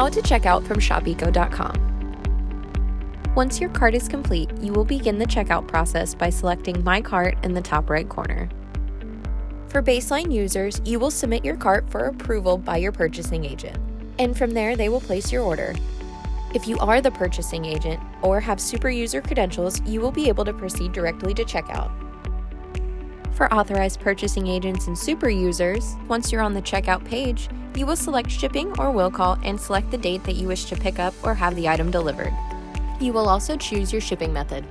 How to check out from ShopEco.com. Once your cart is complete, you will begin the checkout process by selecting My Cart in the top right corner. For baseline users, you will submit your cart for approval by your purchasing agent, and from there they will place your order. If you are the purchasing agent or have super user credentials, you will be able to proceed directly to checkout. For authorized purchasing agents and super users, once you're on the checkout page, you will select shipping or will call and select the date that you wish to pick up or have the item delivered. You will also choose your shipping method.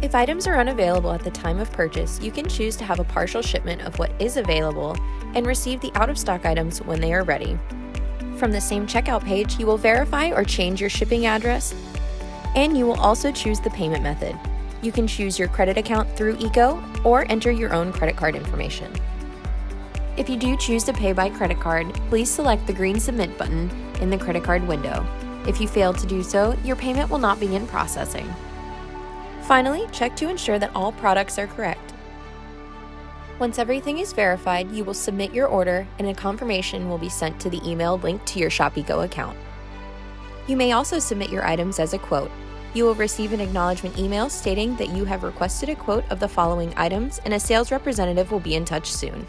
If items are unavailable at the time of purchase, you can choose to have a partial shipment of what is available and receive the out-of-stock items when they are ready. From the same checkout page, you will verify or change your shipping address, and you will also choose the payment method. You can choose your credit account through ECO or enter your own credit card information. If you do choose to pay by credit card, please select the green Submit button in the credit card window. If you fail to do so, your payment will not begin processing. Finally, check to ensure that all products are correct. Once everything is verified, you will submit your order and a confirmation will be sent to the email linked to your ShopEco account. You may also submit your items as a quote. You will receive an acknowledgement email stating that you have requested a quote of the following items and a sales representative will be in touch soon.